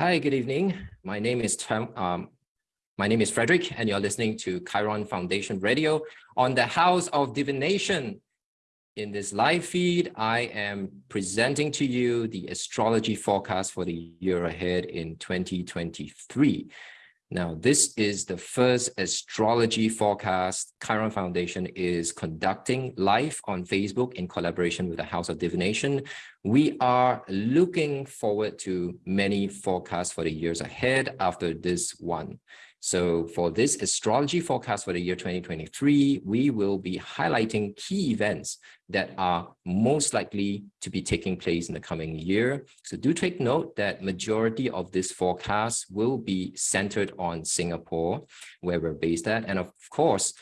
Hi, good evening. My name is Tom, um, my name is Frederick, and you're listening to Chiron Foundation Radio on the House of Divination. In this live feed, I am presenting to you the astrology forecast for the year ahead in 2023. Now, this is the first astrology forecast Chiron Foundation is conducting live on Facebook in collaboration with the House of Divination. We are looking forward to many forecasts for the years ahead after this one. So for this astrology forecast for the year 2023, we will be highlighting key events that are most likely to be taking place in the coming year. So do take note that majority of this forecast will be centered on Singapore, where we're based at. And of course,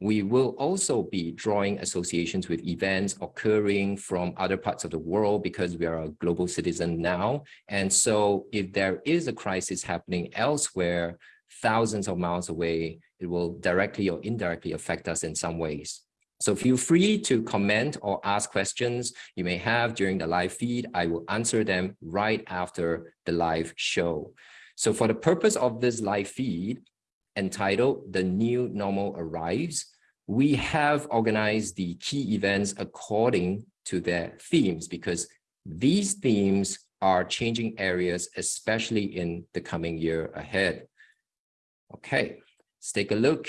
we will also be drawing associations with events occurring from other parts of the world because we are a global citizen now. And so if there is a crisis happening elsewhere, thousands of miles away, it will directly or indirectly affect us in some ways. So feel free to comment or ask questions you may have during the live feed. I will answer them right after the live show. So for the purpose of this live feed entitled The New Normal Arrives, we have organized the key events according to their themes because these themes are changing areas, especially in the coming year ahead. Okay, let's take a look.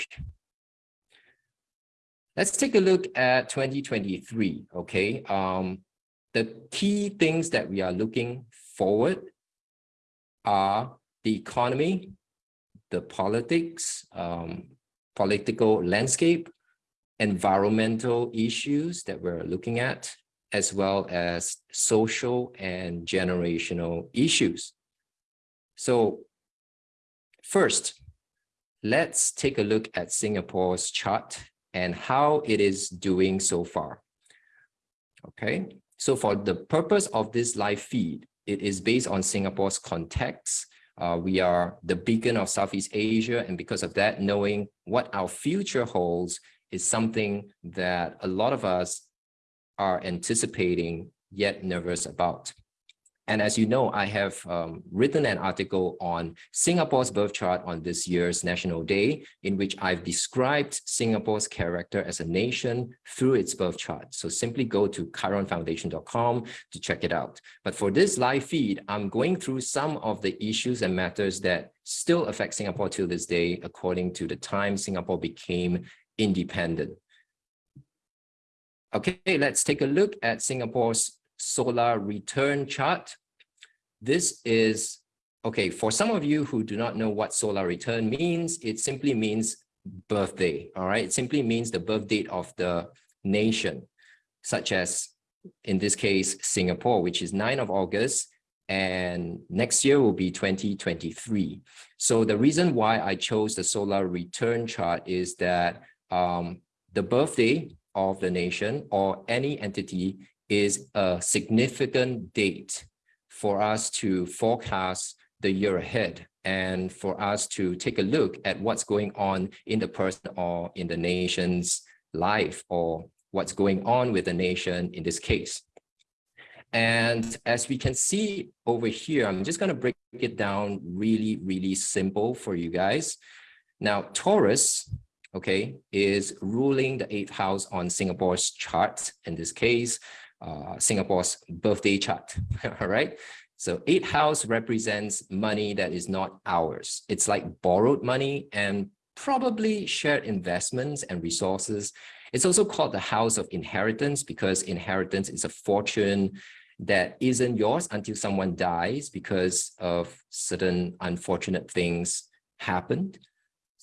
Let's take a look at 2023, okay? Um, the key things that we are looking forward are the economy, the politics, um, political landscape, environmental issues that we're looking at, as well as social and generational issues. So first, let's take a look at Singapore's chart and how it is doing so far. Okay, so for the purpose of this live feed, it is based on Singapore's context. Uh, we are the beacon of Southeast Asia, and because of that, knowing what our future holds is something that a lot of us are anticipating yet nervous about. And as you know, I have um, written an article on Singapore's birth chart on this year's National Day, in which I've described Singapore's character as a nation through its birth chart. So simply go to chironfoundation.com to check it out. But for this live feed, I'm going through some of the issues and matters that still affect Singapore till this day, according to the time Singapore became independent. Okay, let's take a look at Singapore's solar return chart. This is, okay, for some of you who do not know what solar return means, it simply means birthday, all right? It simply means the birth date of the nation, such as, in this case, Singapore, which is 9 of August, and next year will be 2023. So the reason why I chose the solar return chart is that um, the birthday of the nation or any entity is a significant date for us to forecast the year ahead and for us to take a look at what's going on in the person or in the nation's life or what's going on with the nation in this case. And as we can see over here, I'm just going to break it down really, really simple for you guys. Now, Taurus, okay, is ruling the eighth house on Singapore's chart in this case uh, Singapore's birthday chart, all right? So eight house represents money that is not ours. It's like borrowed money and probably shared investments and resources. It's also called the house of inheritance because inheritance is a fortune that isn't yours until someone dies because of certain unfortunate things happened.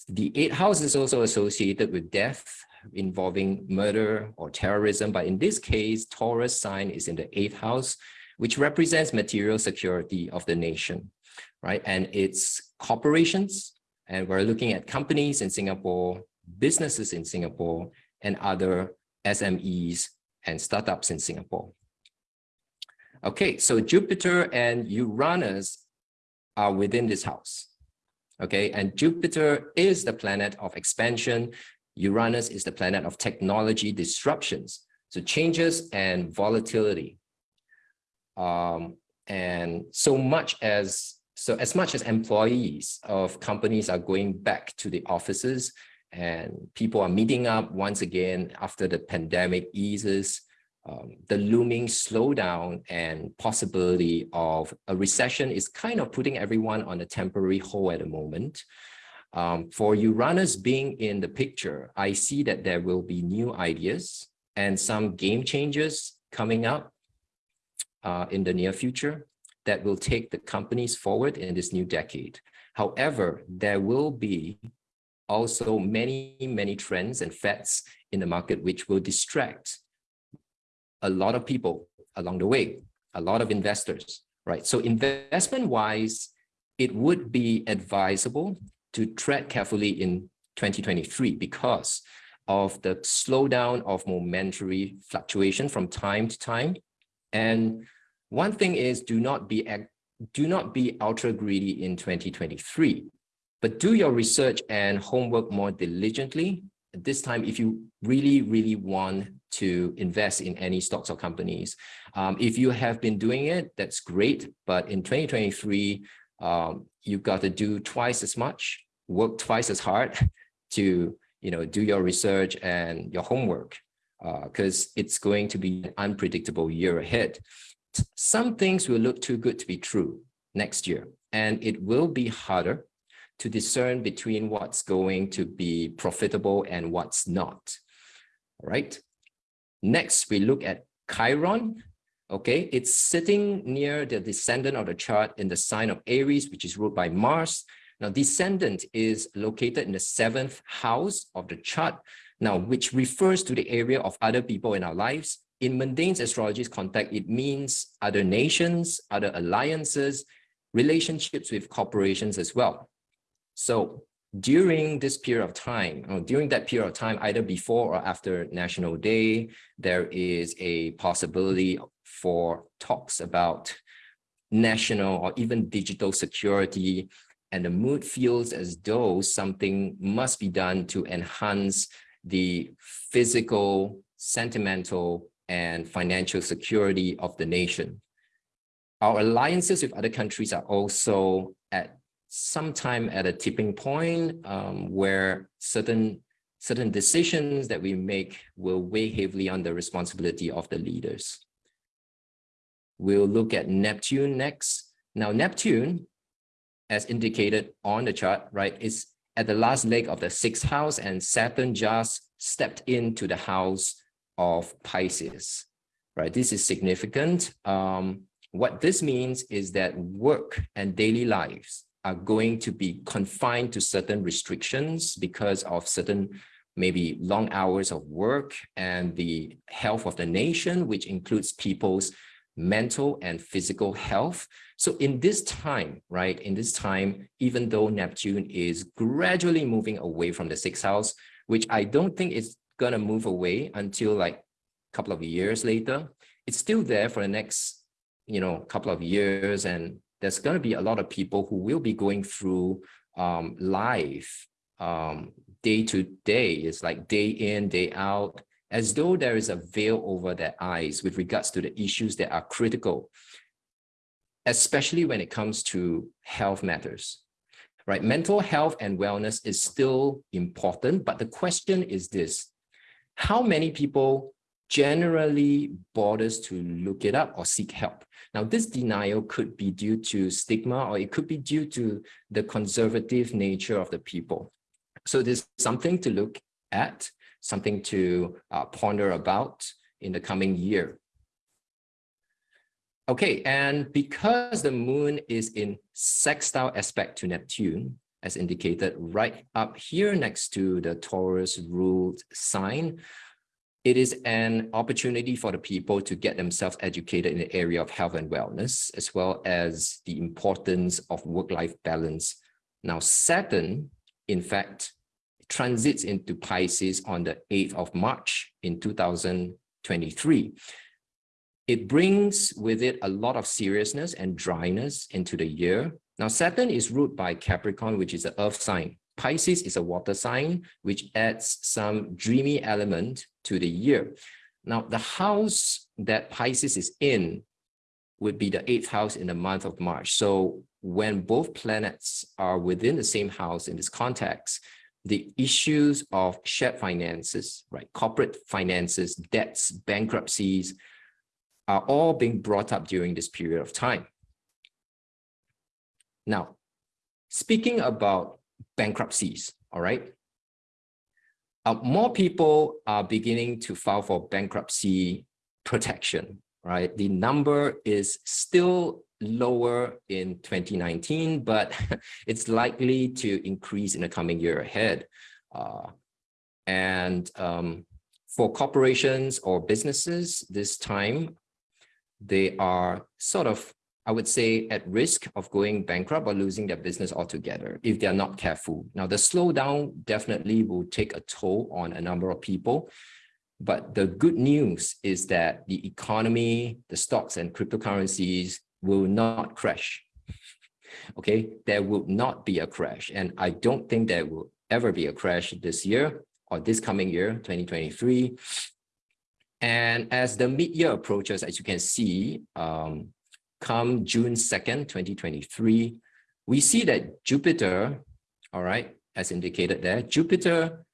The eighth house is also associated with death, involving murder or terrorism. But in this case, Taurus sign is in the eighth house, which represents material security of the nation, right? And it's corporations, and we're looking at companies in Singapore, businesses in Singapore, and other SMEs and startups in Singapore. Okay, so Jupiter and Uranus are within this house. Okay, and Jupiter is the planet of expansion, Uranus is the planet of technology disruptions, so changes and volatility. Um, and so much as So as much as employees of companies are going back to the offices and people are meeting up once again after the pandemic eases, um, the looming slowdown and possibility of a recession is kind of putting everyone on a temporary hold at the moment. Um, for Uranus being in the picture, I see that there will be new ideas and some game changers coming up uh, in the near future that will take the companies forward in this new decade. However, there will be also many, many trends and fads in the market which will distract a lot of people along the way, a lot of investors, right? So investment wise, it would be advisable to tread carefully in 2023 because of the slowdown of momentary fluctuation from time to time. And one thing is do not be do not be ultra greedy in 2023, but do your research and homework more diligently. This time, if you really, really want to invest in any stocks or companies, um, if you have been doing it, that's great. But in 2023, um, you've got to do twice as much, work twice as hard to you know, do your research and your homework because uh, it's going to be an unpredictable year ahead. Some things will look too good to be true next year, and it will be harder to discern between what's going to be profitable and what's not. All right. Next, we look at Chiron. Okay, it's sitting near the descendant of the chart in the sign of Aries, which is ruled by Mars. Now, descendant is located in the seventh house of the chart, now, which refers to the area of other people in our lives. In mundane astrology's context, it means other nations, other alliances, relationships with corporations as well. So during this period of time, or during that period of time, either before or after National Day, there is a possibility for talks about national or even digital security and the mood feels as though something must be done to enhance the physical, sentimental, and financial security of the nation. Our alliances with other countries are also at some time at a tipping point um, where certain certain decisions that we make will weigh heavily on the responsibility of the leaders. We'll look at Neptune next. Now, Neptune as indicated on the chart, right, is at the last leg of the sixth house and Saturn just stepped into the house of Pisces, right? This is significant. Um, what this means is that work and daily lives are going to be confined to certain restrictions because of certain maybe long hours of work and the health of the nation, which includes people's mental and physical health. So in this time, right, in this time, even though Neptune is gradually moving away from the sixth house, which I don't think it's going to move away until like a couple of years later, it's still there for the next, you know, couple of years. And there's going to be a lot of people who will be going through um, life um, day to day. It's like day in, day out, as though there is a veil over their eyes with regards to the issues that are critical, especially when it comes to health matters, right? Mental health and wellness is still important, but the question is this, how many people generally bothers to look it up or seek help. Now, this denial could be due to stigma or it could be due to the conservative nature of the people. So there's something to look at something to uh, ponder about in the coming year. Okay, and because the moon is in sextile aspect to Neptune, as indicated right up here next to the Taurus ruled sign, it is an opportunity for the people to get themselves educated in the area of health and wellness, as well as the importance of work-life balance. Now, Saturn, in fact, transits into Pisces on the 8th of March in 2023. It brings with it a lot of seriousness and dryness into the year. Now, Saturn is ruled by Capricorn, which is an earth sign. Pisces is a water sign, which adds some dreamy element to the year. Now, the house that Pisces is in would be the eighth house in the month of March. So when both planets are within the same house in this context, the issues of shared finances, right, corporate finances, debts, bankruptcies, are all being brought up during this period of time. Now, speaking about bankruptcies, all right, uh, more people are beginning to file for bankruptcy protection, right? The number is still lower in 2019, but it's likely to increase in the coming year ahead. Uh, and um, for corporations or businesses this time, they are sort of, I would say, at risk of going bankrupt or losing their business altogether if they're not careful. Now, the slowdown definitely will take a toll on a number of people. But the good news is that the economy, the stocks and cryptocurrencies will not crash. Okay, there will not be a crash. And I don't think there will ever be a crash this year or this coming year, 2023. And as the mid-year approaches, as you can see, um, come June 2nd, 2023, we see that Jupiter, all right, as indicated there, Jupiter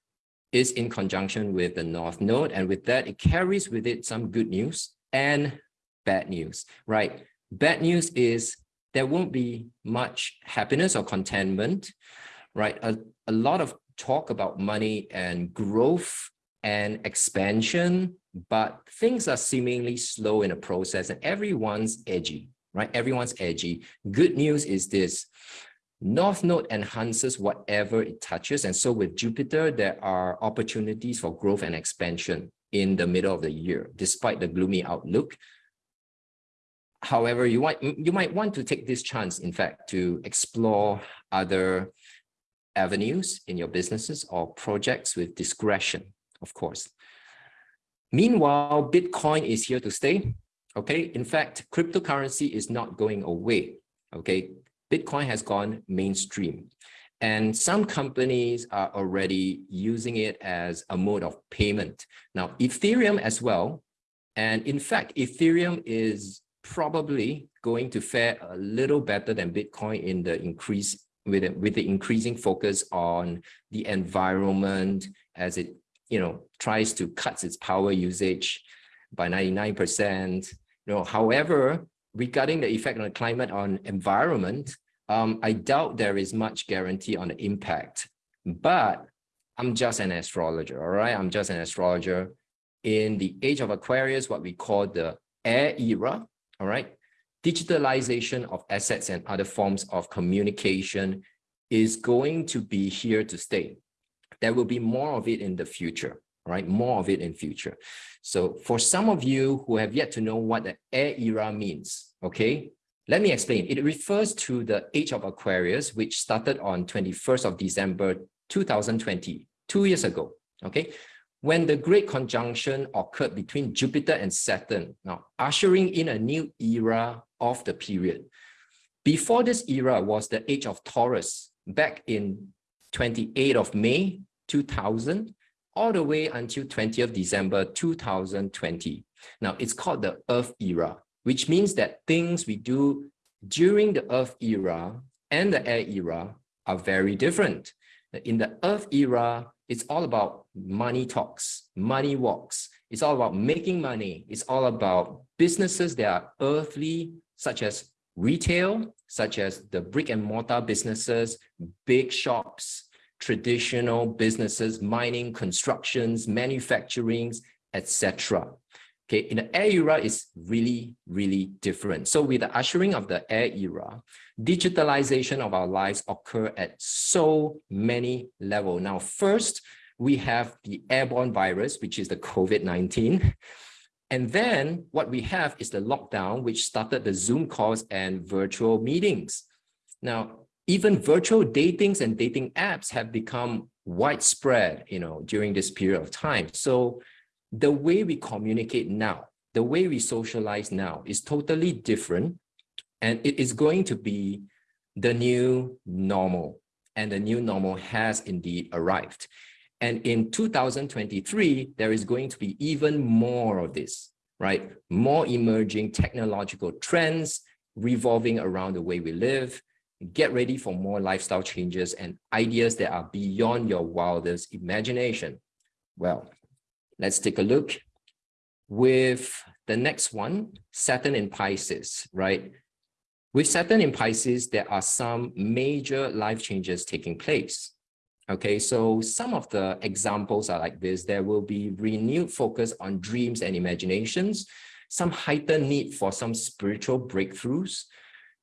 is in conjunction with the North Node. And with that, it carries with it some good news and bad news, right? Bad news is there won't be much happiness or contentment, right? A, a lot of talk about money and growth and expansion but things are seemingly slow in the process and everyone's edgy, right? Everyone's edgy. Good news is this, North Node enhances whatever it touches. And so with Jupiter, there are opportunities for growth and expansion in the middle of the year, despite the gloomy outlook. However, you might, you might want to take this chance, in fact, to explore other avenues in your businesses or projects with discretion, of course. Meanwhile, Bitcoin is here to stay. Okay, in fact, cryptocurrency is not going away. Okay, Bitcoin has gone mainstream. And some companies are already using it as a mode of payment. Now, Ethereum as well. And in fact, Ethereum is probably going to fare a little better than Bitcoin in the increase with, with the increasing focus on the environment as it you know, tries to cut its power usage by 99%. You know, however, regarding the effect on the climate on environment, um, I doubt there is much guarantee on the impact. But I'm just an astrologer, all right? I'm just an astrologer. In the age of Aquarius, what we call the air era, all right? Digitalization of assets and other forms of communication is going to be here to stay there will be more of it in the future, right? More of it in future. So for some of you who have yet to know what the air era means, okay, let me explain. It refers to the age of Aquarius, which started on 21st of December 2020, two years ago, okay? When the great conjunction occurred between Jupiter and Saturn, now ushering in a new era of the period. Before this era was the age of Taurus, back in 28th of May 2000 all the way until 20th December 2020. Now it's called the Earth era, which means that things we do during the Earth era and the Air era are very different. In the Earth era, it's all about money talks, money walks. It's all about making money. It's all about businesses that are earthly, such as retail, such as the brick and mortar businesses, big shops, traditional businesses, mining, constructions, manufacturings, etc. Okay, in the air era is really, really different. So with the ushering of the air era, digitalization of our lives occur at so many levels. Now, first, we have the airborne virus, which is the COVID-19. And then what we have is the lockdown, which started the Zoom calls and virtual meetings. Now, even virtual datings and dating apps have become widespread, you know, during this period of time. So the way we communicate now, the way we socialize now is totally different. And it is going to be the new normal. And the new normal has indeed arrived. And in 2023, there is going to be even more of this, right? More emerging technological trends revolving around the way we live, get ready for more lifestyle changes and ideas that are beyond your wildest imagination. Well, let's take a look with the next one, Saturn in Pisces, right? With Saturn in Pisces, there are some major life changes taking place. Okay, so some of the examples are like this. There will be renewed focus on dreams and imaginations, some heightened need for some spiritual breakthroughs,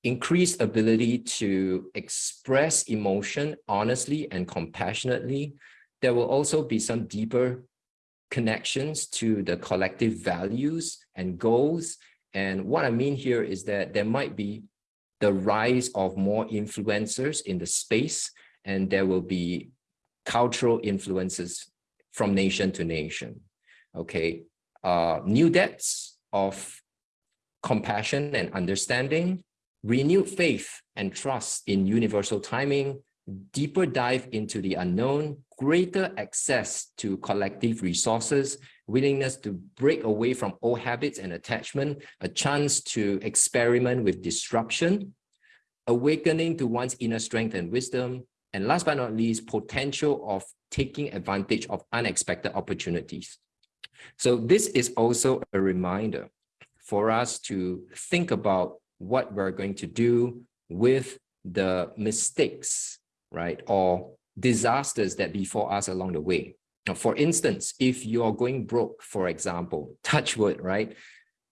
increased ability to express emotion honestly and compassionately. There will also be some deeper connections to the collective values and goals. And what I mean here is that there might be the rise of more influencers in the space, and there will be cultural influences from nation to nation. Okay, uh, new depths of compassion and understanding, renewed faith and trust in universal timing, deeper dive into the unknown, greater access to collective resources, willingness to break away from old habits and attachment, a chance to experiment with disruption, awakening to one's inner strength and wisdom, and last but not least, potential of taking advantage of unexpected opportunities. So this is also a reminder for us to think about what we're going to do with the mistakes, right? Or disasters that befall us along the way. Now, for instance, if you're going broke, for example, touch wood, right?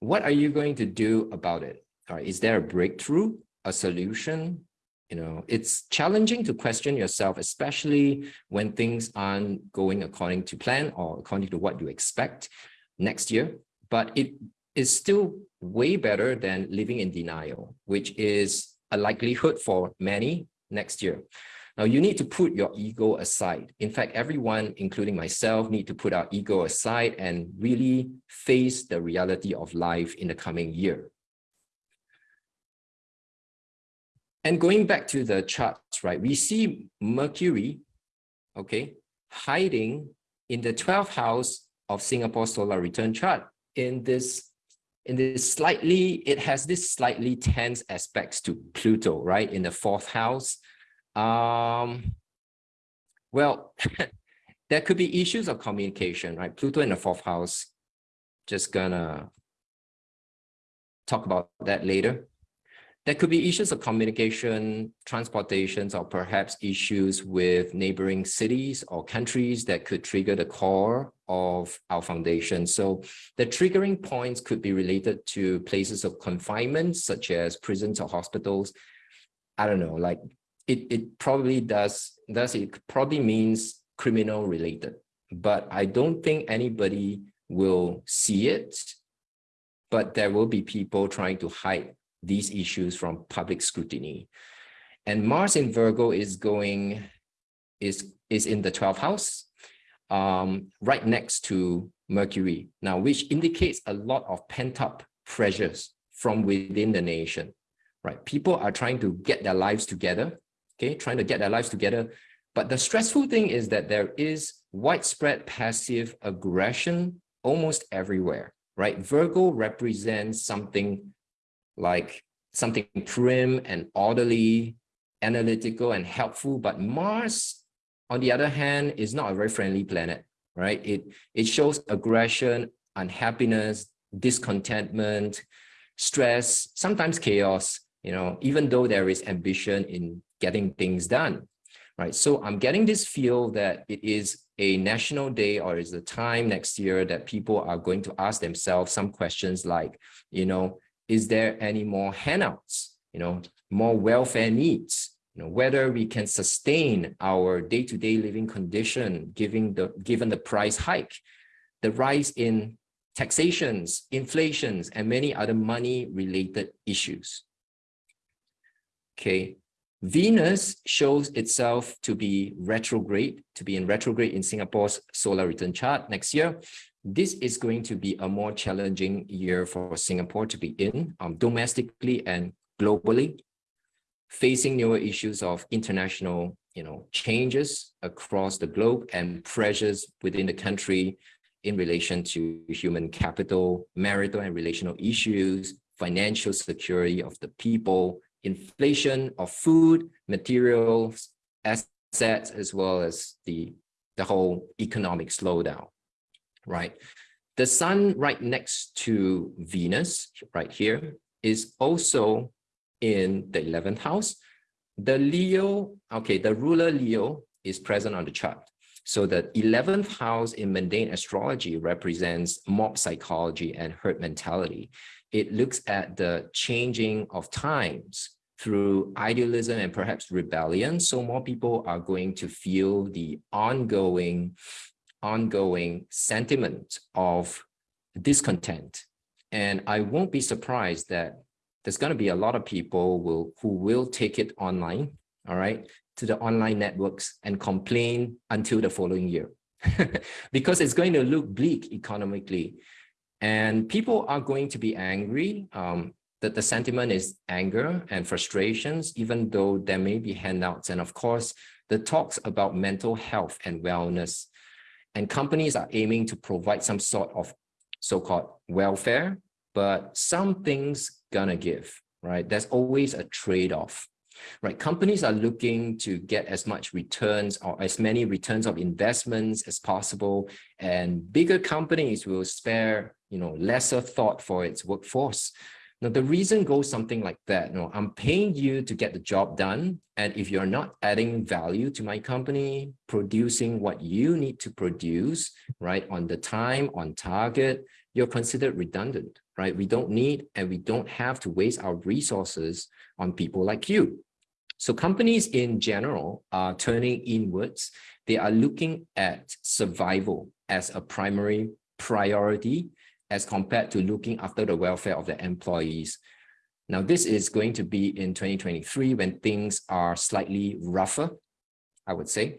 What are you going to do about it? Is there a breakthrough, a solution? You know, it's challenging to question yourself, especially when things aren't going according to plan or according to what you expect next year. But it is still way better than living in denial, which is a likelihood for many next year. Now you need to put your ego aside. In fact, everyone, including myself, need to put our ego aside and really face the reality of life in the coming year. And going back to the charts, right, we see Mercury, okay, hiding in the 12th house of Singapore solar return chart in this in this slightly, it has this slightly tense aspects to Pluto, right, in the fourth house. Um, well, there could be issues of communication, right? Pluto in the fourth house, just gonna talk about that later. There could be issues of communication, transportations, or perhaps issues with neighboring cities or countries that could trigger the core of our foundation. So the triggering points could be related to places of confinement, such as prisons or hospitals. I don't know, like it, it probably does, does it probably means criminal related, but I don't think anybody will see it, but there will be people trying to hide these issues from public scrutiny. And Mars in Virgo is going, is, is in the 12th house, um, right next to Mercury now, which indicates a lot of pent up pressures from within the nation, right? People are trying to get their lives together, okay, trying to get their lives together. But the stressful thing is that there is widespread passive aggression almost everywhere, right? Virgo represents something like something prim and orderly, analytical and helpful. But Mars, on the other hand, is not a very friendly planet, right? It, it shows aggression, unhappiness, discontentment, stress, sometimes chaos, you know, even though there is ambition in getting things done, right? So I'm getting this feel that it is a national day or is the time next year that people are going to ask themselves some questions like, you know, is there any more handouts, you know, more welfare needs, you know, whether we can sustain our day-to-day -day living condition given the, given the price hike, the rise in taxations, inflations, and many other money-related issues. Okay, Venus shows itself to be retrograde, to be in retrograde in Singapore's solar return chart next year this is going to be a more challenging year for Singapore to be in um, domestically and globally, facing newer issues of international you know, changes across the globe and pressures within the country in relation to human capital, marital and relational issues, financial security of the people, inflation of food, materials, assets, as well as the, the whole economic slowdown, right? The sun right next to Venus, right here, is also in the 11th house. The Leo, okay, the ruler Leo is present on the chart. So the 11th house in mundane astrology represents mob psychology and herd mentality. It looks at the changing of times through idealism and perhaps rebellion. So more people are going to feel the ongoing, ongoing sentiment of discontent. And I won't be surprised that there's going to be a lot of people will, who will take it online, all right, to the online networks and complain until the following year. Because it's going to look bleak economically. And people are going to be angry um, that the sentiment is anger and frustrations even though there may be handouts. And of course the talks about mental health and wellness and companies are aiming to provide some sort of so-called welfare but some things gonna give right there's always a trade-off right? Companies are looking to get as much returns or as many returns of investments as possible, and bigger companies will spare, you know, lesser thought for its workforce. Now, the reason goes something like that. You know, I'm paying you to get the job done. And if you're not adding value to my company, producing what you need to produce, right, on the time, on target, you're considered redundant, right? We don't need and we don't have to waste our resources on people like you. So companies in general are turning inwards. They are looking at survival as a primary priority as compared to looking after the welfare of the employees. Now, this is going to be in 2023 when things are slightly rougher, I would say.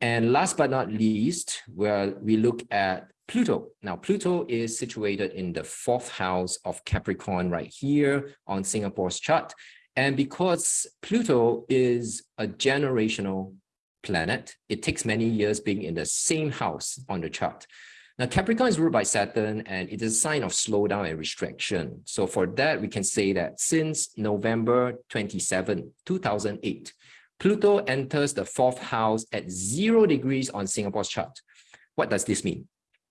And last but not least, where we look at Pluto. Now, Pluto is situated in the fourth house of Capricorn right here on Singapore's chart. And because Pluto is a generational planet, it takes many years being in the same house on the chart. Now, Capricorn is ruled by Saturn, and it is a sign of slowdown and restriction. So for that, we can say that since November 27, 2008, Pluto enters the fourth house at zero degrees on Singapore's chart. What does this mean?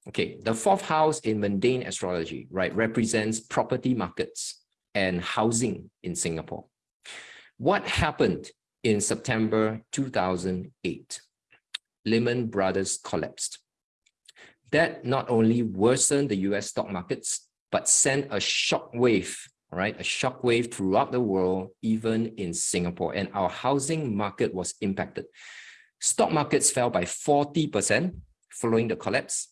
Okay, the fourth house in mundane astrology, right, represents property markets and housing in Singapore. What happened in September 2008? Lehman Brothers collapsed. That not only worsened the US stock markets, but sent a shock wave, right? A shock wave throughout the world, even in Singapore. And our housing market was impacted. Stock markets fell by 40% following the collapse.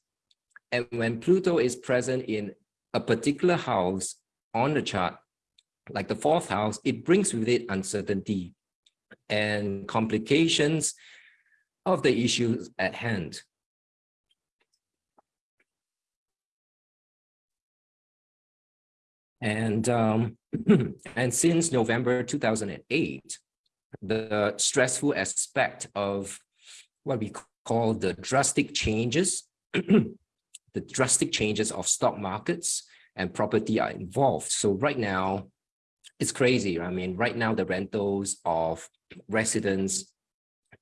And when Pluto is present in a particular house on the chart, like the fourth house, it brings with it uncertainty and complications of the issues at hand. And, um, and since November 2008, the stressful aspect of what we call the drastic changes, the drastic changes of stock markets and property are involved. So right now, it's crazy. I mean, right now the rentals of residents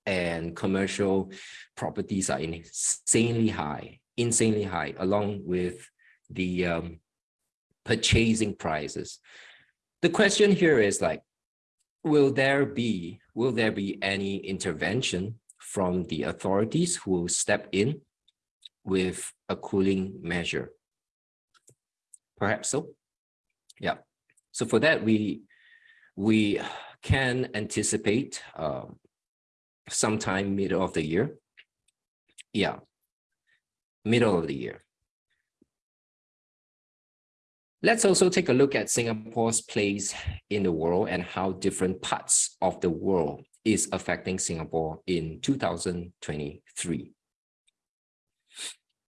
and commercial properties are insanely high, insanely high, along with the um, purchasing prices. The question here is like, will there be, will there be any intervention from the authorities who will step in with a cooling measure? Perhaps so. Yeah. So for that, we we can anticipate uh, sometime middle of the year. Yeah, middle of the year. Let's also take a look at Singapore's place in the world and how different parts of the world is affecting Singapore in 2023.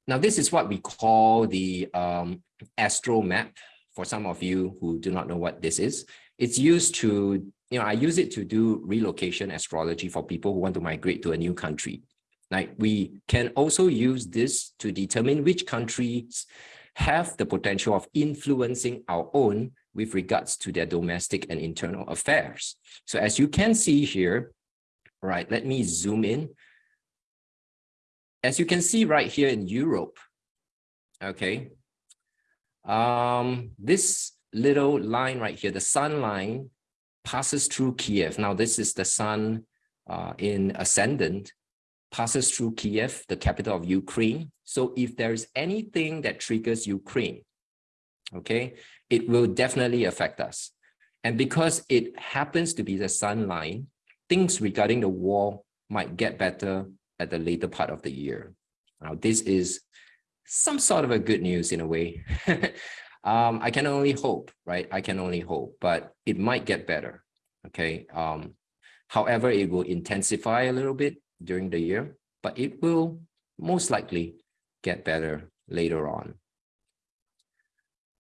Now, this is what we call the um, astro map for some of you who do not know what this is, it's used to, you know, I use it to do relocation astrology for people who want to migrate to a new country. Like we can also use this to determine which countries have the potential of influencing our own with regards to their domestic and internal affairs. So as you can see here, right, let me zoom in. As you can see right here in Europe, okay, um, this little line right here, the sun line passes through Kiev. Now, this is the sun uh, in ascendant, passes through Kiev, the capital of Ukraine. So if there's anything that triggers Ukraine, okay, it will definitely affect us. And because it happens to be the sun line, things regarding the war might get better at the later part of the year. Now, this is some sort of a good news in a way. um, I can only hope, right? I can only hope, but it might get better. Okay. Um, however, it will intensify a little bit during the year, but it will most likely get better later on.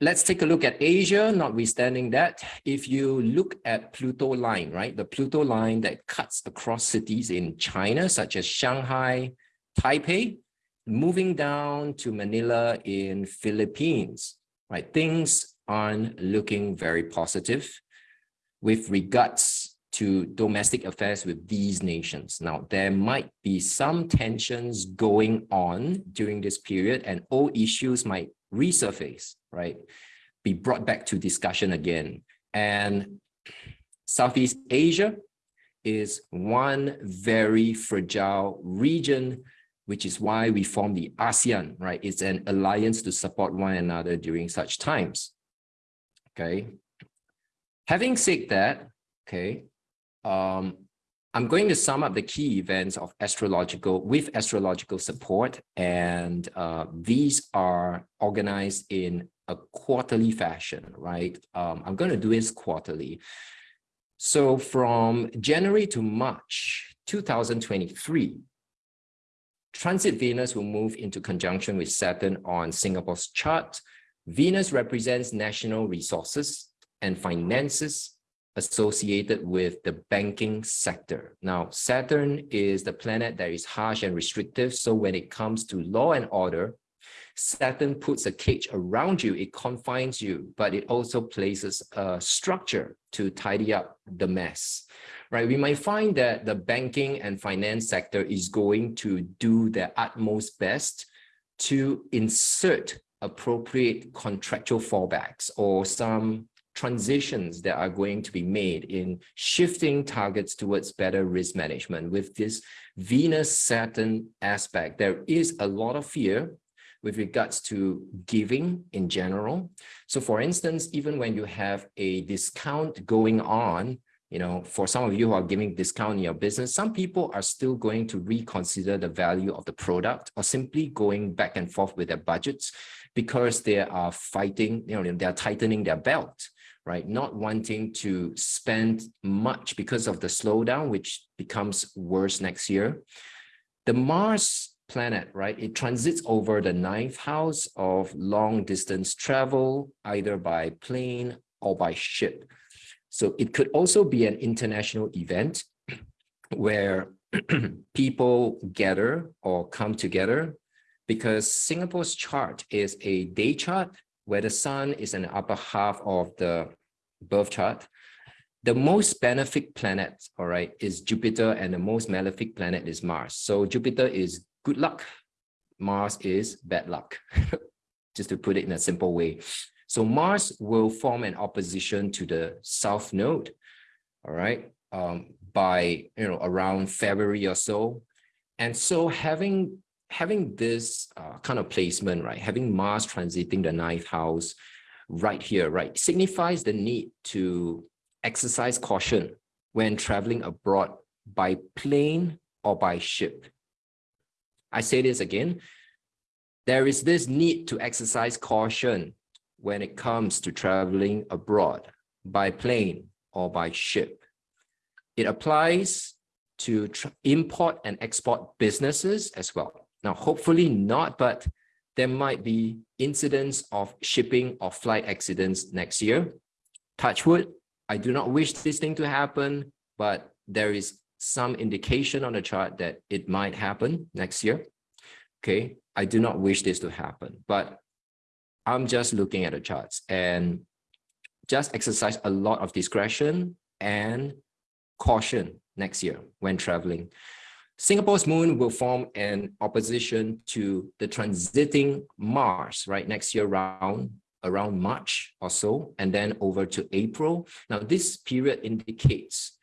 Let's take a look at Asia, notwithstanding that, if you look at Pluto line, right? The Pluto line that cuts across cities in China, such as Shanghai, Taipei, moving down to Manila in Philippines, right? Things aren't looking very positive with regards to domestic affairs with these nations. Now, there might be some tensions going on during this period and old issues might resurface, right? Be brought back to discussion again. And Southeast Asia is one very fragile region which is why we form the ASEAN, right? It's an alliance to support one another during such times. Okay. Having said that, okay, um, I'm going to sum up the key events of astrological with astrological support, and uh, these are organized in a quarterly fashion, right? Um, I'm going to do this quarterly. So from January to March 2023, Transit Venus will move into conjunction with Saturn on Singapore's chart. Venus represents national resources and finances associated with the banking sector. Now, Saturn is the planet that is harsh and restrictive. So when it comes to law and order, Saturn puts a cage around you, it confines you, but it also places a structure to tidy up the mess right? We might find that the banking and finance sector is going to do their utmost best to insert appropriate contractual fallbacks or some transitions that are going to be made in shifting targets towards better risk management with this Venus Saturn aspect. There is a lot of fear with regards to giving in general. So for instance, even when you have a discount going on you know, for some of you who are giving discount in your business, some people are still going to reconsider the value of the product or simply going back and forth with their budgets because they are fighting, you know, they're tightening their belt, right? Not wanting to spend much because of the slowdown, which becomes worse next year. The Mars planet, right? It transits over the ninth house of long distance travel, either by plane or by ship. So it could also be an international event where people gather or come together because Singapore's chart is a day chart where the sun is in the upper half of the birth chart. The most benefic planet, all right, is Jupiter and the most malefic planet is Mars. So Jupiter is good luck. Mars is bad luck, just to put it in a simple way. So Mars will form an opposition to the South Node, all right, um, by you know around February or so. And so having having this uh, kind of placement, right, having Mars transiting the ninth house right here, right, signifies the need to exercise caution when traveling abroad by plane or by ship. I say this again, there is this need to exercise caution when it comes to traveling abroad by plane or by ship. It applies to import and export businesses as well. Now, hopefully not, but there might be incidents of shipping or flight accidents next year. Touch wood, I do not wish this thing to happen, but there is some indication on the chart that it might happen next year. Okay, I do not wish this to happen, but I'm just looking at the charts and just exercise a lot of discretion and caution next year when traveling. Singapore's moon will form an opposition to the transiting Mars, right, next year around, around March or so, and then over to April. Now, this period indicates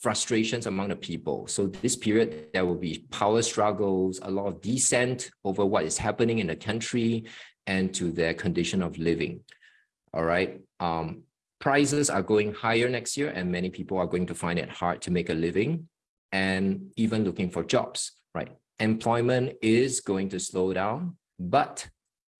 frustrations among the people. So this period, there will be power struggles, a lot of dissent over what is happening in the country and to their condition of living. All right. Um, prices are going higher next year and many people are going to find it hard to make a living and even looking for jobs, right? Employment is going to slow down, but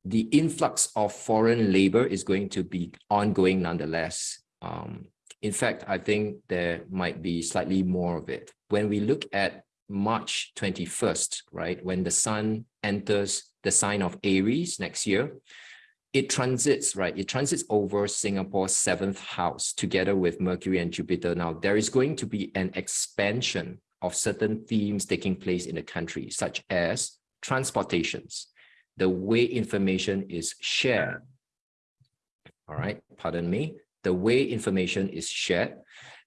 the influx of foreign labor is going to be ongoing nonetheless. Um, in fact, I think there might be slightly more of it. When we look at March 21st, right, when the sun enters the sign of Aries next year, it transits, right? It transits over Singapore's seventh house together with Mercury and Jupiter. Now, there is going to be an expansion of certain themes taking place in the country, such as transportations, the way information is shared. All right, pardon me. The way information is shared,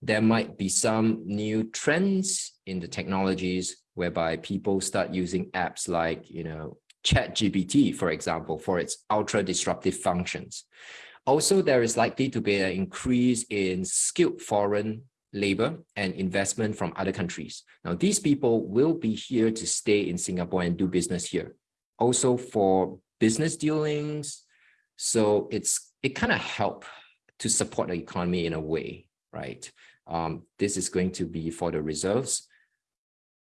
there might be some new trends in the technologies whereby people start using apps like, you know, ChatGPT, for example, for its ultra disruptive functions. Also, there is likely to be an increase in skilled foreign labor and investment from other countries. Now, these people will be here to stay in Singapore and do business here. Also for business dealings, so it's it kind of help to support the economy in a way, right? Um, this is going to be for the reserves.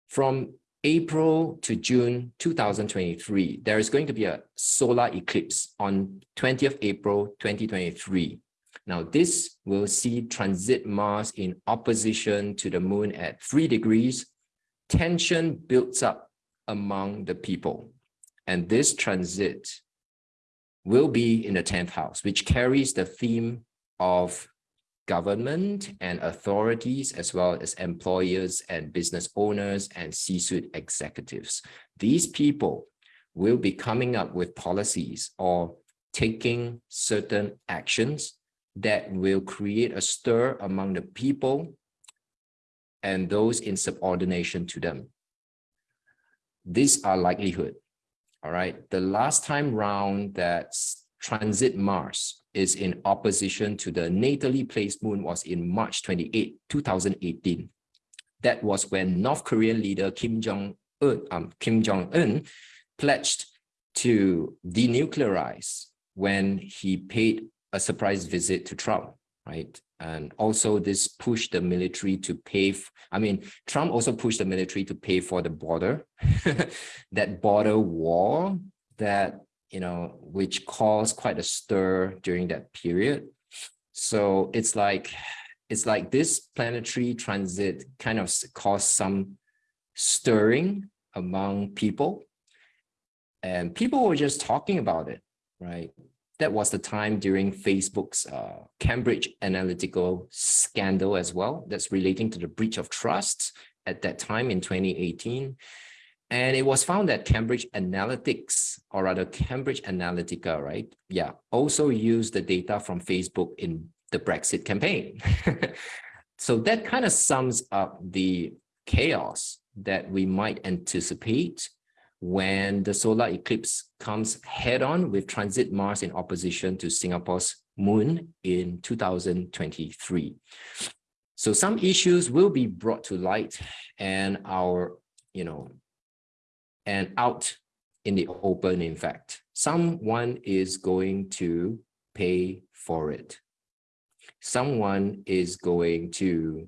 From April to June 2023, there is going to be a solar eclipse on 20th April 2023. Now, this will see transit Mars in opposition to the moon at three degrees. Tension builds up among the people. And this transit will be in the 10th house, which carries the theme of government and authorities, as well as employers and business owners and C-suite executives. These people will be coming up with policies or taking certain actions that will create a stir among the people and those in subordination to them. These are likelihood. All right. The last time round that transit Mars is in opposition to the natally placed moon was in March 28, 2018. That was when North Korean leader Kim Jong-un um, Kim Jong-un pledged to denuclearize when he paid a surprise visit to Trump, right? And also this pushed the military to pay, I mean, Trump also pushed the military to pay for the border, that border wall that you know, which caused quite a stir during that period. So it's like, it's like this planetary transit kind of caused some stirring among people and people were just talking about it, right? That was the time during Facebook's uh, Cambridge Analytical scandal as well. That's relating to the breach of trust at that time in 2018. And it was found that Cambridge Analytics, or rather Cambridge Analytica, right? Yeah, also used the data from Facebook in the Brexit campaign. so that kind of sums up the chaos that we might anticipate when the solar eclipse comes head on with transit Mars in opposition to Singapore's moon in 2023. So some issues will be brought to light and our, you know, and out in the open, in fact. Someone is going to pay for it. Someone is going to,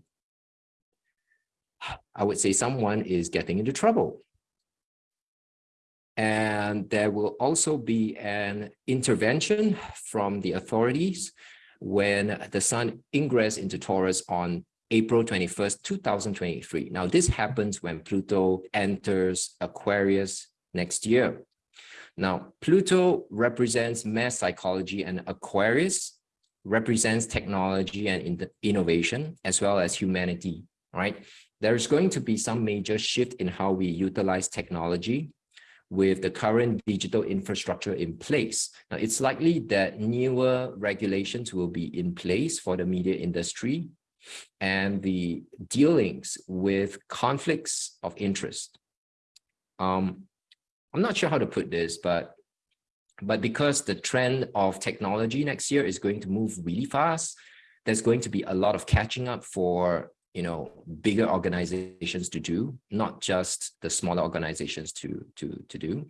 I would say someone is getting into trouble. And there will also be an intervention from the authorities when the sun ingress into Taurus on April 21st, 2023. Now, this happens when Pluto enters Aquarius next year. Now, Pluto represents mass psychology and Aquarius represents technology and innovation as well as humanity, right? There's going to be some major shift in how we utilize technology. with the current digital infrastructure in place. Now, it's likely that newer regulations will be in place for the media industry and the dealings with conflicts of interest. Um, I'm not sure how to put this, but but because the trend of technology next year is going to move really fast, there's going to be a lot of catching up for you know bigger organizations to do not just the smaller organizations to to to do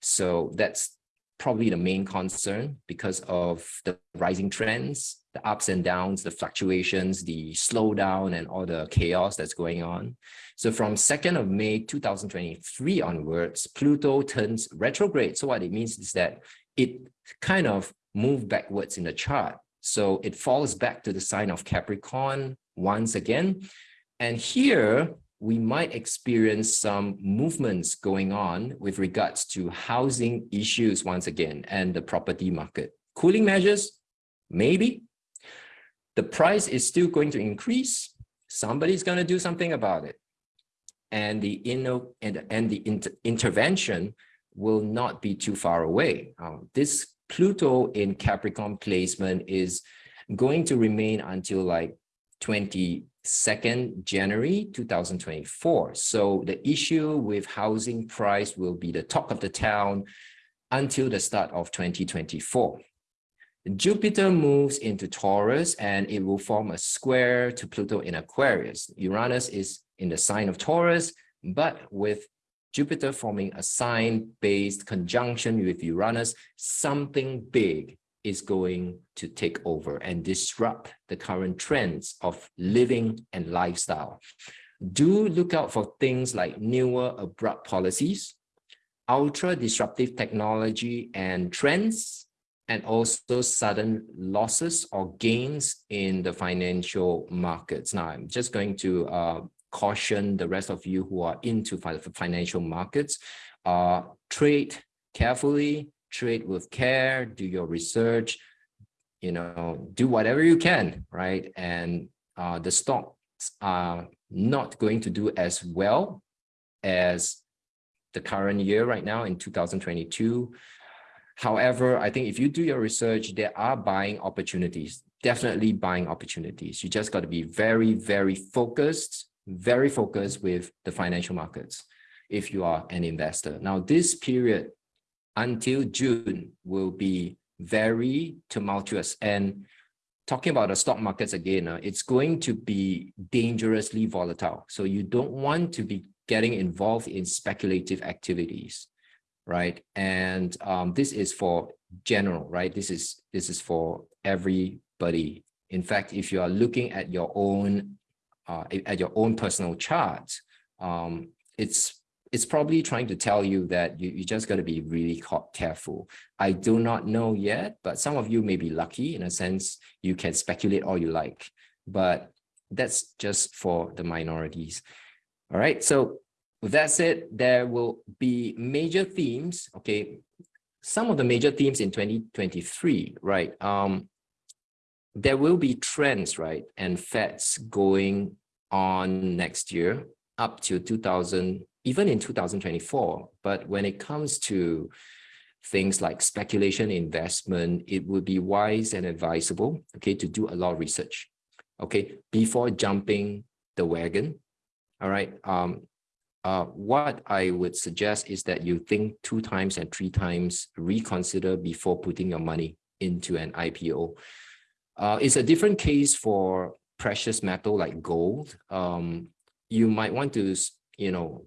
so that's probably the main concern because of the rising trends the ups and downs the fluctuations the slowdown and all the chaos that's going on. So from 2nd of may 2023 onwards pluto turns retrograde. So what it means is that it kind of moved backwards in the chart. So it falls back to the sign of capricorn once again. And here we might experience some movements going on with regards to housing issues once again and the property market. Cooling measures, maybe. The price is still going to increase. Somebody's going to do something about it. And the, inno and, and the inter intervention will not be too far away. Uh, this Pluto in Capricorn placement is going to remain until like 22nd January 2024. So the issue with housing price will be the talk of the town until the start of 2024. Jupiter moves into Taurus and it will form a square to Pluto in Aquarius. Uranus is in the sign of Taurus, but with Jupiter forming a sign-based conjunction with Uranus, something big is going to take over and disrupt the current trends of living and lifestyle. Do look out for things like newer abrupt policies, ultra disruptive technology and trends, and also sudden losses or gains in the financial markets. Now, I'm just going to uh, caution the rest of you who are into financial markets, uh, trade carefully, trade with care, do your research, you know, do whatever you can, right? And uh, the stocks are not going to do as well as the current year right now in 2022. However, I think if you do your research, there are buying opportunities, definitely buying opportunities. You just got to be very, very focused, very focused with the financial markets if you are an investor. Now, this period until June will be very tumultuous. And talking about the stock markets again, uh, it's going to be dangerously volatile. So you don't want to be getting involved in speculative activities, right? And um, this is for general, right? This is this is for everybody. In fact, if you are looking at your own uh, at your own personal chart, um, it's it's probably trying to tell you that you, you just got to be really careful. I do not know yet, but some of you may be lucky in a sense you can speculate all you like, but that's just for the minorities. All right, so with that said, there will be major themes, okay, some of the major themes in 2023, right? Um, there will be trends, right, and FEDs going on next year up to 2000 even in 2024. But when it comes to things like speculation investment, it would be wise and advisable, okay, to do a lot of research, okay, before jumping the wagon. All right. Um, uh, what I would suggest is that you think two times and three times, reconsider before putting your money into an IPO. Uh, it's a different case for precious metal like gold. Um, you might want to, you know,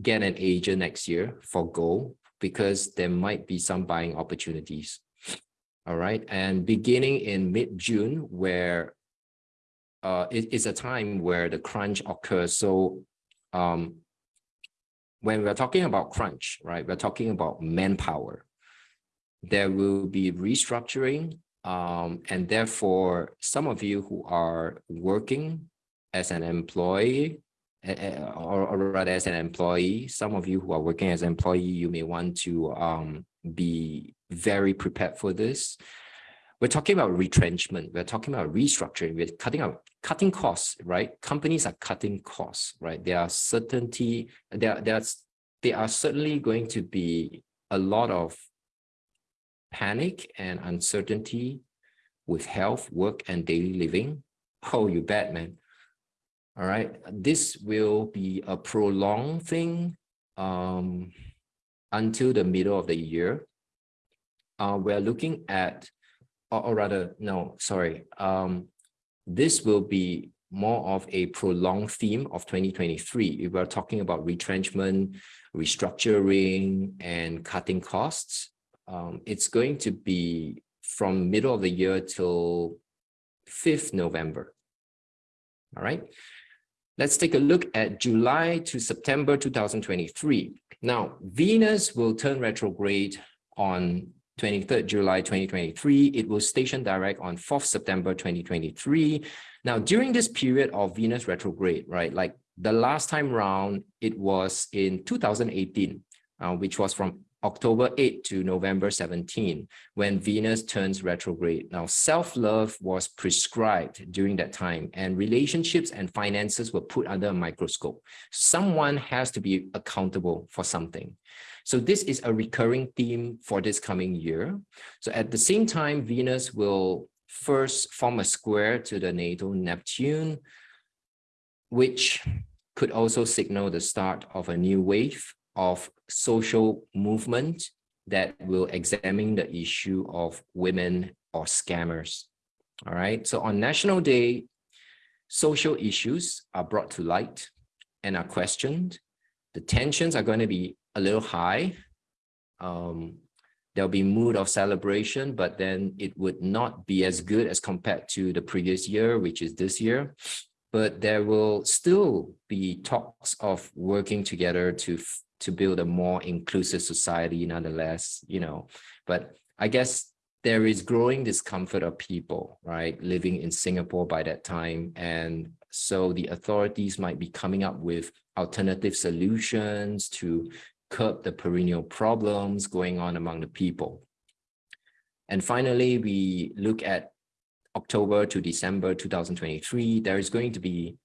get an agent next year for gold because there might be some buying opportunities. All right. And beginning in mid-June, where uh, it is a time where the crunch occurs. So um, when we're talking about crunch, right, we're talking about manpower. There will be restructuring. Um, and therefore, some of you who are working as an employee or, or rather as an employee, some of you who are working as an employee, you may want to um, be very prepared for this. We're talking about retrenchment. We're talking about restructuring. We're cutting out cutting costs, right? Companies are cutting costs, right? There are certainty, there, there's there are certainly going to be a lot of panic and uncertainty with health, work, and daily living. Oh, you bet, man. All right, this will be a prolonged thing um, until the middle of the year. Uh, we're looking at, or, or rather, no, sorry. Um, this will be more of a prolonged theme of 2023. If we're talking about retrenchment, restructuring, and cutting costs, um, it's going to be from middle of the year till 5th November. All right. Let's take a look at July to September 2023. Now, Venus will turn retrograde on 23rd July 2023. It will station direct on 4th September 2023. Now, during this period of Venus retrograde, right, like the last time round, it was in 2018, uh, which was from October 8 to November 17, when Venus turns retrograde. Now, self-love was prescribed during that time, and relationships and finances were put under a microscope. Someone has to be accountable for something. So this is a recurring theme for this coming year. So at the same time, Venus will first form a square to the natal Neptune, which could also signal the start of a new wave of social movement that will examine the issue of women or scammers. All right, so on National Day, social issues are brought to light and are questioned. The tensions are going to be a little high. Um, there'll be mood of celebration, but then it would not be as good as compared to the previous year, which is this year. But there will still be talks of working together to to build a more inclusive society nonetheless, you know, but I guess there is growing discomfort of people, right, living in Singapore by that time. And so the authorities might be coming up with alternative solutions to curb the perennial problems going on among the people. And finally, we look at October to December 2023, there is going to be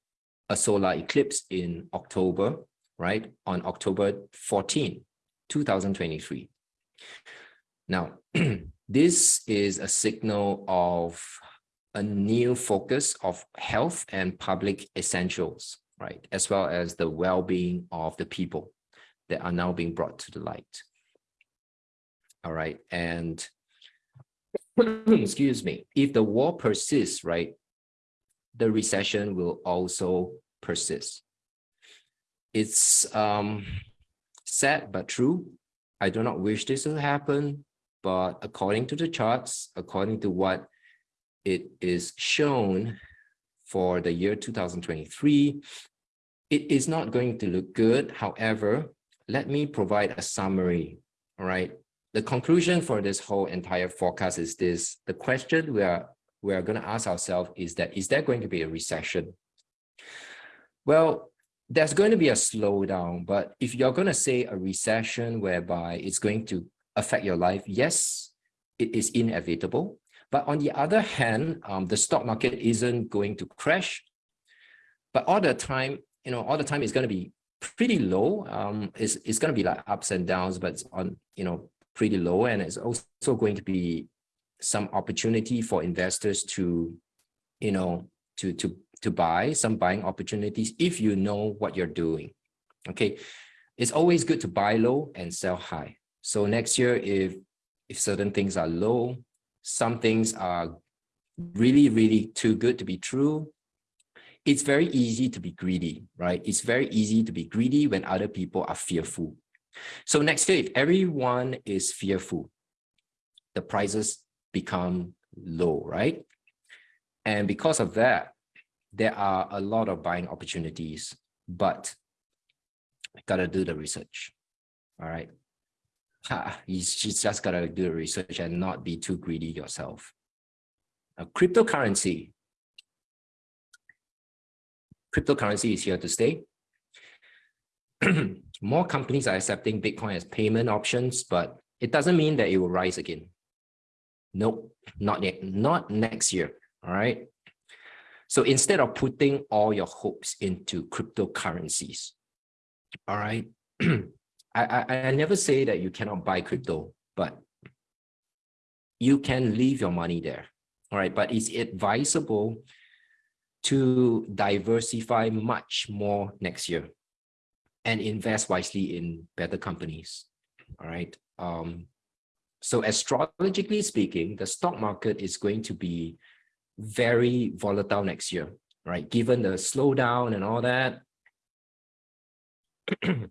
a solar eclipse in October right, on October 14, 2023. Now, this is a signal of a new focus of health and public essentials, right, as well as the well-being of the people that are now being brought to the light. All right, and excuse me, if the war persists, right, the recession will also persist it's um, sad but true. I do not wish this to happen, but according to the charts, according to what it is shown for the year 2023, it is not going to look good. However, let me provide a summary, all right? The conclusion for this whole entire forecast is this. The question we are, we are going to ask ourselves is that, is there going to be a recession? Well, there's going to be a slowdown, but if you're going to say a recession whereby it's going to affect your life, yes, it is inevitable. But on the other hand, um, the stock market isn't going to crash. But all the time, you know, all the time it's going to be pretty low. Um, it's, it's going to be like ups and downs, but it's on, you know, pretty low. And it's also going to be some opportunity for investors to, you know, to, to to buy some buying opportunities if you know what you're doing. Okay, it's always good to buy low and sell high. So next year, if if certain things are low, some things are really, really too good to be true, it's very easy to be greedy, right? It's very easy to be greedy when other people are fearful. So next year, if everyone is fearful, the prices become low, right? And because of that, there are a lot of buying opportunities, but gotta do the research. All right. Ha, you just gotta do the research and not be too greedy yourself. A cryptocurrency. Cryptocurrency is here to stay. More companies are accepting Bitcoin as payment options, but it doesn't mean that it will rise again. Nope, not yet, not next year. All right. So instead of putting all your hopes into cryptocurrencies, all right, I, I, I never say that you cannot buy crypto, but you can leave your money there. All right, but it's advisable to diversify much more next year and invest wisely in better companies. All right. Um, so astrologically speaking, the stock market is going to be very volatile next year, right? Given the slowdown and all that.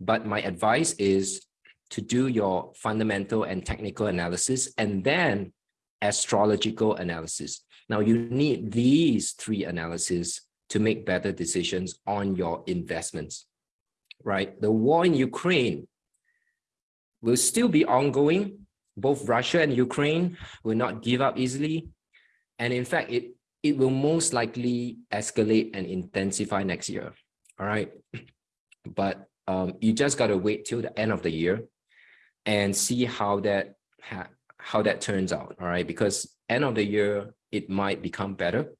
but my advice is to do your fundamental and technical analysis and then astrological analysis. Now you need these three analyses to make better decisions on your investments, right? The war in Ukraine will still be ongoing. Both Russia and Ukraine will not give up easily. And in fact, it, it will most likely escalate and intensify next year, all right? But um, you just got to wait till the end of the year and see how that how that turns out, all right? Because end of the year, it might become better,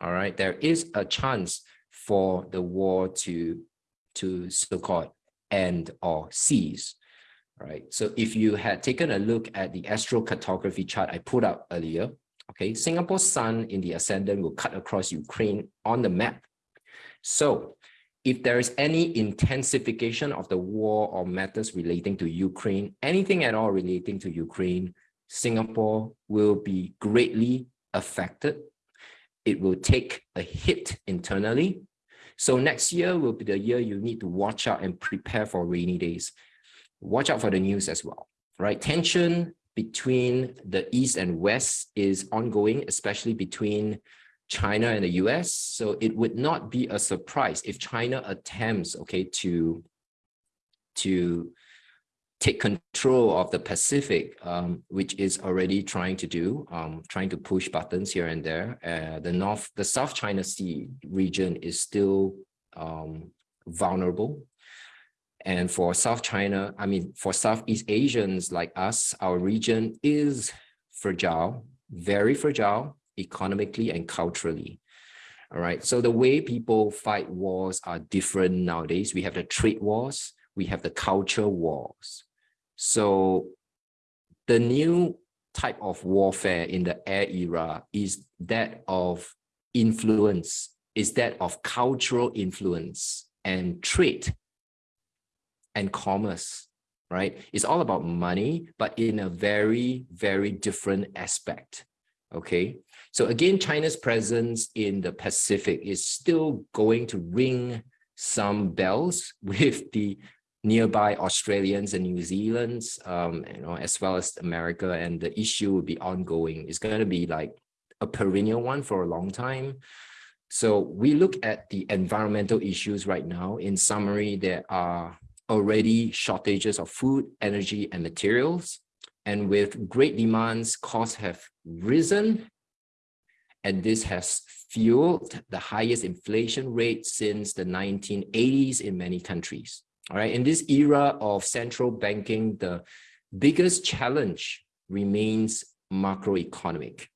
all right? There is a chance for the war to, to so-called end or cease, right? So if you had taken a look at the astrocartography chart I put up earlier, okay, Singapore's sun in the ascendant will cut across Ukraine on the map. So if there is any intensification of the war or matters relating to Ukraine, anything at all relating to Ukraine, Singapore will be greatly affected. It will take a hit internally. So next year will be the year you need to watch out and prepare for rainy days. Watch out for the news as well, right? Tension between the East and West is ongoing, especially between China and the US. So it would not be a surprise if China attempts, okay, to, to take control of the Pacific, um, which is already trying to do, um, trying to push buttons here and there. Uh, the North, the South China Sea region is still um, vulnerable. And for South China, I mean, for Southeast Asians like us, our region is fragile, very fragile economically and culturally. All right. So the way people fight wars are different nowadays. We have the trade wars, we have the culture wars. So the new type of warfare in the air era is that of influence, is that of cultural influence and trade and commerce, right? It's all about money, but in a very, very different aspect, okay? So again, China's presence in the Pacific is still going to ring some bells with the nearby Australians and New Zealand's, um, you know, as well as America, and the issue will be ongoing. It's going to be like a perennial one for a long time. So we look at the environmental issues right now. In summary, there are already shortages of food, energy, and materials. And with great demands, costs have risen. And this has fueled the highest inflation rate since the 1980s in many countries. All right, in this era of central banking, the biggest challenge remains macroeconomic.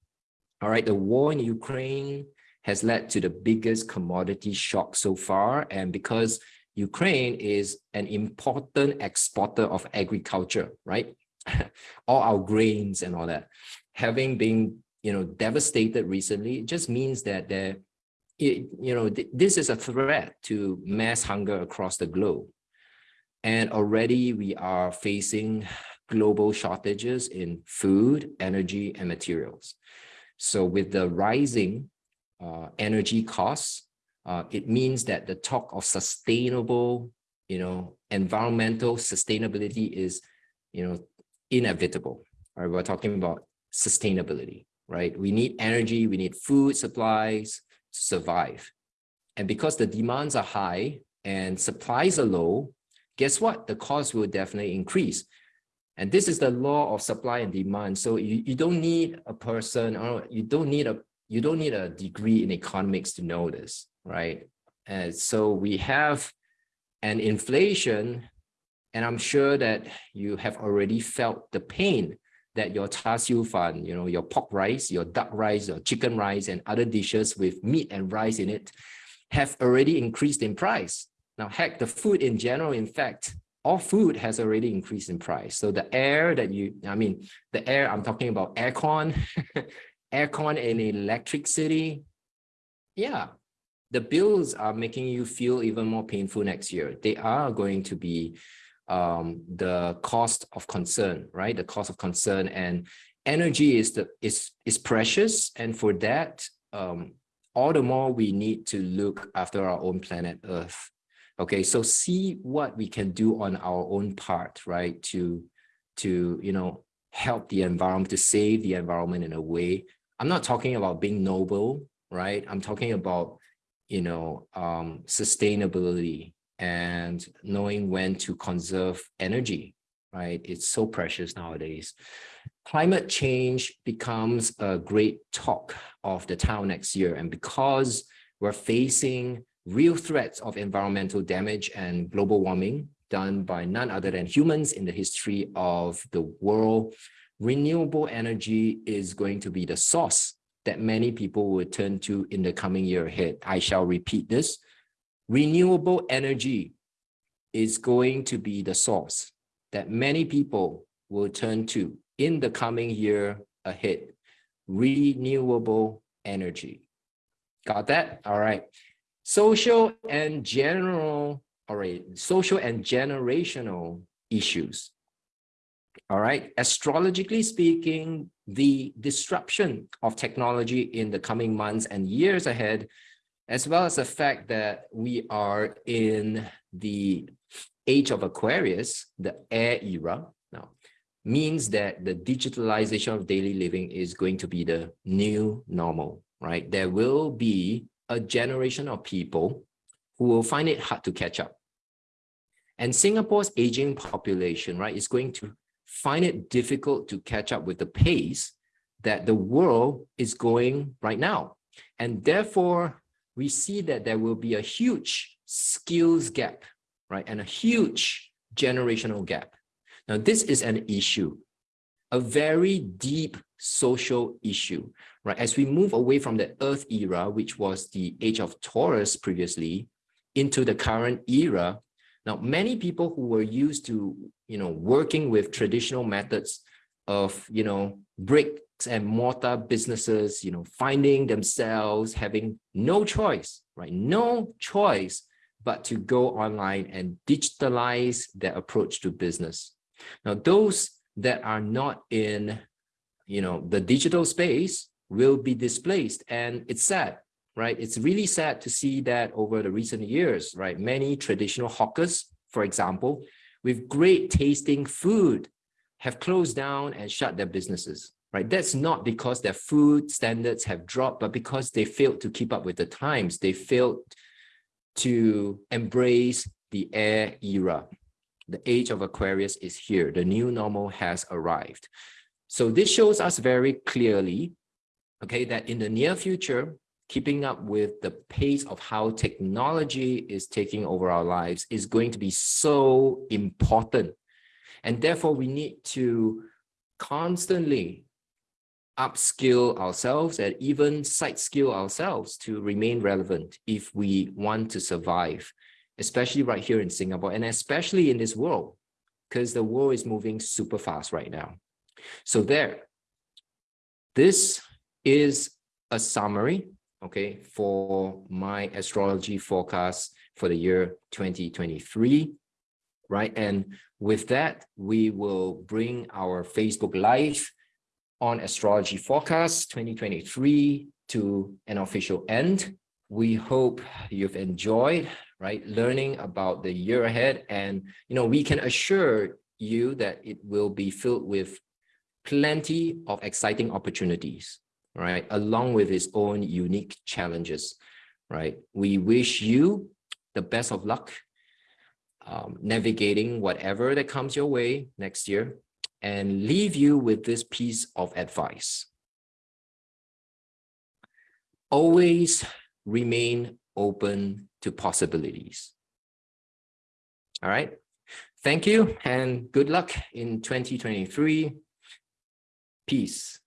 All right, the war in Ukraine has led to the biggest commodity shock so far. And because Ukraine is an important exporter of agriculture, right? all our grains and all that, having been you know devastated recently, it just means that there, it, you know, th this is a threat to mass hunger across the globe. And already we are facing global shortages in food, energy, and materials. So with the rising uh, energy costs, uh, it means that the talk of sustainable, you know, environmental sustainability is, you know, inevitable. Right? We're talking about sustainability, right? We need energy, we need food supplies to survive. And because the demands are high and supplies are low, guess what? The cost will definitely increase. And this is the law of supply and demand. So you, you don't need a person or you don't need a you don't need a degree in economics to know this, right? And so we have an inflation, and I'm sure that you have already felt the pain that your char siu fan, you know, your pork rice, your duck rice, your chicken rice, and other dishes with meat and rice in it have already increased in price Now, heck, the food in general, in fact, all food has already increased in price. So the air that you, I mean, the air, I'm talking about aircon, aircon in electric city. Yeah, the bills are making you feel even more painful next year. They are going to be um, the cost of concern, right? The cost of concern and energy is the is is precious, and for that, um, all the more we need to look after our own planet Earth. Okay, so see what we can do on our own part, right? To to you know help the environment, to save the environment in a way. I'm not talking about being noble, right? I'm talking about you know um, sustainability and knowing when to conserve energy, right? It's so precious nowadays. Climate change becomes a great talk of the town next year. And because we're facing real threats of environmental damage and global warming done by none other than humans in the history of the world, renewable energy is going to be the source that many people will turn to in the coming year ahead. I shall repeat this. Renewable energy is going to be the source that many people will turn to in the coming year ahead. Renewable energy. Got that? All right. Social and general, all right, social and generational issues. All right, astrologically speaking, the disruption of technology in the coming months and years ahead, as well as the fact that we are in the age of Aquarius, the air era now, means that the digitalization of daily living is going to be the new normal, right? There will be a generation of people who will find it hard to catch up. And Singapore's aging population, right, is going to find it difficult to catch up with the pace that the world is going right now. And therefore, we see that there will be a huge skills gap right? And a huge generational gap. Now, this is an issue, a very deep social issue, right? As we move away from the Earth era, which was the age of Taurus previously, into the current era, now many people who were used to, you know, working with traditional methods of, you know, bricks and mortar businesses, you know, finding themselves having no choice, right? No choice but to go online and digitalize their approach to business. Now, those that are not in, you know, the digital space will be displaced. And it's sad, right? It's really sad to see that over the recent years, right? Many traditional hawkers, for example, with great tasting food have closed down and shut their businesses, right? That's not because their food standards have dropped, but because they failed to keep up with the times. They failed to embrace the air era. The age of Aquarius is here. The new normal has arrived. So this shows us very clearly, okay, that in the near future, keeping up with the pace of how technology is taking over our lives is going to be so important. And therefore, we need to constantly upskill ourselves and even side skill ourselves to remain relevant if we want to survive, especially right here in Singapore and especially in this world, because the world is moving super fast right now. So there, this is a summary, okay, for my astrology forecast for the year 2023, right? And with that, we will bring our Facebook Live on Astrology Forecast 2023 to an official end. We hope you've enjoyed, right, learning about the year ahead. And, you know, we can assure you that it will be filled with plenty of exciting opportunities, right, along with its own unique challenges, right? We wish you the best of luck um, navigating whatever that comes your way next year and leave you with this piece of advice. Always remain open to possibilities. All right. Thank you and good luck in 2023. Peace.